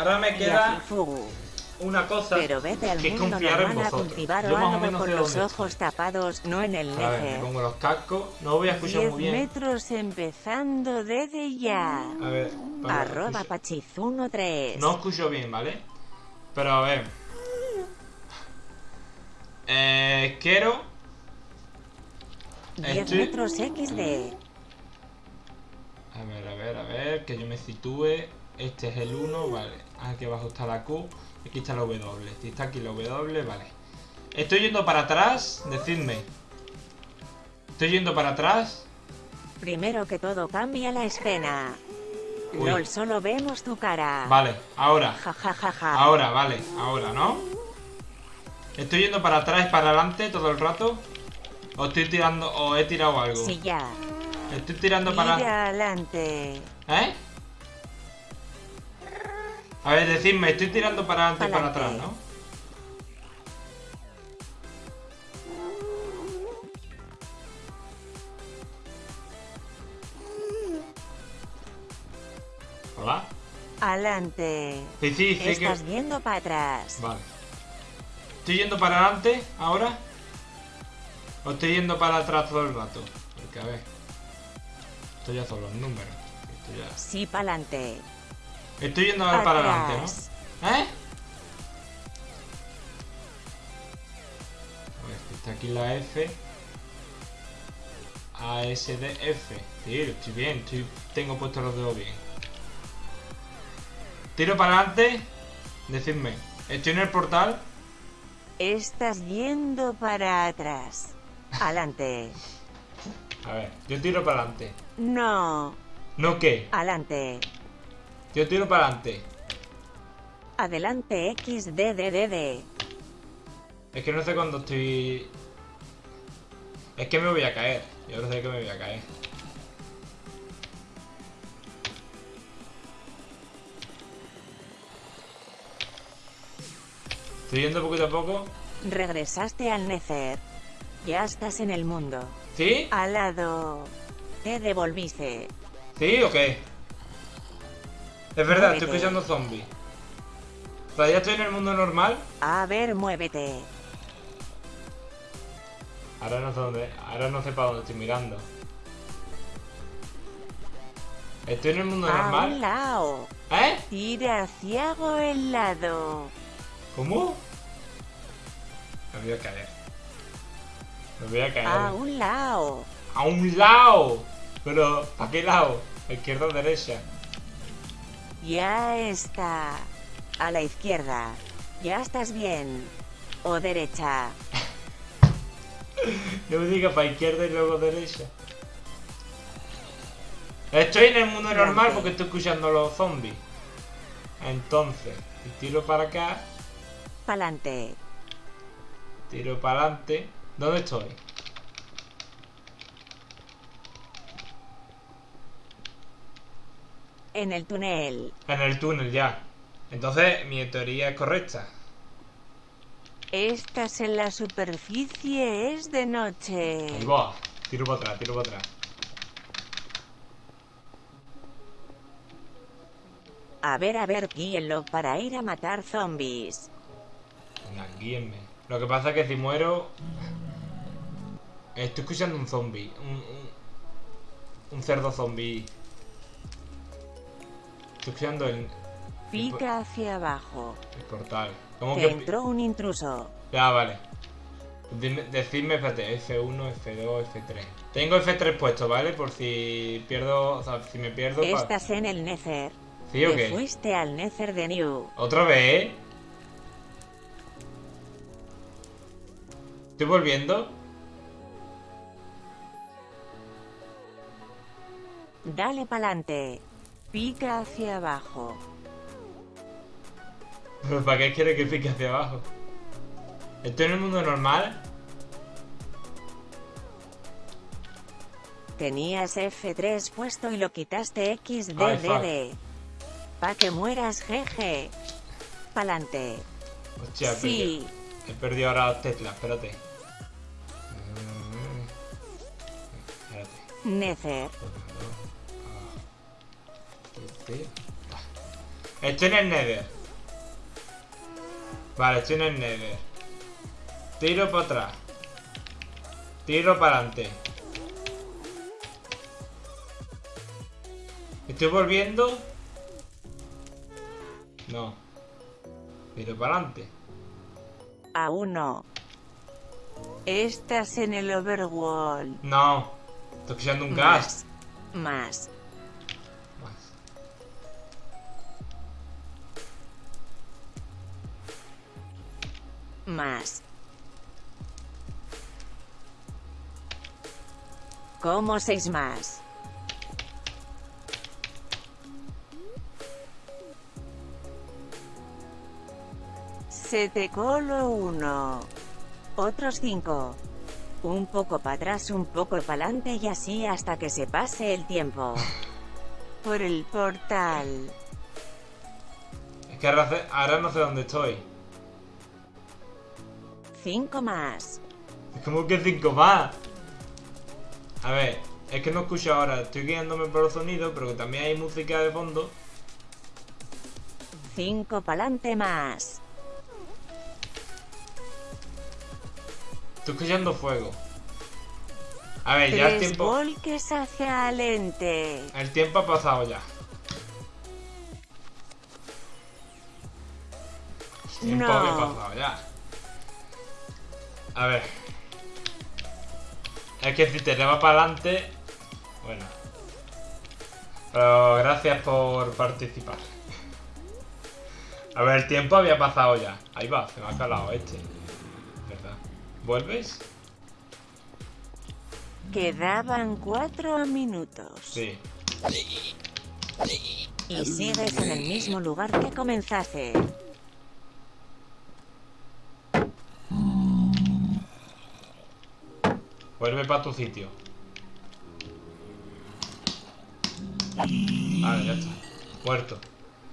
ahora me queda una cosa Pero vete al que mundo confiar en vosotros. Yo más o menos con los ojos tapados, no en el. A ver, me pongo los cascos. No voy a escuchar 10 muy bien. metros empezando desde ya. A ver, para, Arroba escucho- pachizuno3. No escucho bien, ¿vale? Pero a ver. Eh, quiero. 10 estoy- metros XD. A ver, a ver, a ver, que yo me sitúe. Este es el 1, vale. Aquí abajo está la Q. Aquí está la W. Si está aquí la W, vale. Estoy yendo para atrás, decidme. Estoy yendo para atrás. Primero que todo cambia la escena. Uy. LOL, solo vemos tu cara. Vale, ahora. Ja ja ja ja. Ahora, vale, ahora, ¿no? Estoy yendo para atrás para adelante todo el rato. O estoy tirando, o he tirado algo. Sí, ya. Estoy tirando para. Mira adelante. ¿Eh? A ver, decidme, estoy tirando para adelante y para atrás. ¿no? Hola. Adelante. Sí, sí, sí que... Estás viendo para atrás. Vale. ¿Estoy yendo para adelante ahora? ¿O estoy yendo para atrás todo el rato? Porque a ver. Esto ya son los números. Esto ya... Sí, pa'lante. Estoy yendo ahora para adelante. ¿no? ¿Eh? A ver, está aquí la F. A, S, D, F. Sí, estoy bien, estoy... tengo puestos los dedos bien. Tiro para adelante. Decidme, ¿estoy en el portal? Estás yendo para atrás. Adelante. A ver, yo tiro para adelante. No. ¿No qué? Adelante. Yo tiro para adelante. Adelante XDDDD. Es que no sé cuándo estoy... Es que me voy a caer. Yo no sé que me voy a caer. Estoy yendo poquito a poco. Regresaste al Nether. Ya estás en el mundo. ¿Sí? Al lado. Te devolviste. ¿Sí o qué? Es verdad, estoy escuchando zombies. Ya estoy en el mundo normal. A ver, muévete. Ahora no sé dónde. Ahora no sé para dónde estoy mirando. Estoy en el mundo A un normal. lado. ¿Eh? Tira hacia el lado. ¿Cómo? Me voy a caer. Me voy a caer. A un lado. A un lado. Pero, ¿para qué lado? Izquierda o derecha. Ya está. A la izquierda. Ya estás bien. O derecha. No me diga para izquierda y luego derecha. Estoy en el mundo normal porque estoy escuchando los zombies. Entonces, tiro para acá, Pa'lante. tiro para adelante. ¿Dónde estoy? En el túnel. En el túnel ya. Entonces, mi teoría es correcta. Estás en la superficie, es de noche. Ahí va. Tiro para atrás, tiro para atrás. A ver, a ver, guíenlo para ir a matar zombies. Venga, guíenme. Lo que pasa es que si muero... Estoy escuchando un zombie. Un, un, un cerdo zombie. Estoy escuchando el, Pica hacia abajo. el portal. ¿Cómo Te que...? entró un intruso. Ya, vale. Dime- decidme, espérate, F1, F2, F3. Tengo F3 puesto, ¿vale? Por si pierdo... O sea, si me pierdo... pa- Estás en el Nether. ¿Sí o qué? fuiste al Nether de New. ¿Otra vez? ¿Estoy volviendo? Dale pa'lante. Pica hacia abajo. ¿Pero para qué quiere que pique hacia abajo? ¿Estoy en el mundo normal? Tenías F3 puesto y lo quitaste XDDD. Pa' que mueras, jeje. Pa'lante. Hostia, Sí. He perdido ahora las teclas, espérate. Mm. Espérate. Nether. Estoy en el Nether. Vale, estoy en el Nether. Tiro para atrás. Tiro para adelante. ¿Estoy volviendo? No. Tiro para adelante. Aún no. Estás en el overworld. No. Estoy escuchando un gas. Más. Más. Más. ¿Cómo seis más? Se te colo uno. Otros cinco. Un poco para atrás, un poco para adelante y así hasta que se pase el tiempo. Por el portal. Es que ahora no sé dónde estoy. Cinco más. Es como que cinco más. A ver, es que no escucho ahora. Estoy guiándome por los sonidos, pero que también hay música de fondo. Cinco pa'lante más. Estoy escuchando fuego. A ver, ya el tiempo. volques hacia el ente. El tiempo ha pasado ya. El tiempo No. había pasado ya. A ver. Es que si te lleva para adelante. Bueno. Pero gracias por participar. A ver, el tiempo había pasado ya. Ahí va, se me ha calado este. ¿Verdad? ¿Vuelves? Quedaban cuatro minutos. Sí. Y sigues en el mismo lugar que comenzaste. Vuelve para tu sitio. Vale, ya está. Muerto.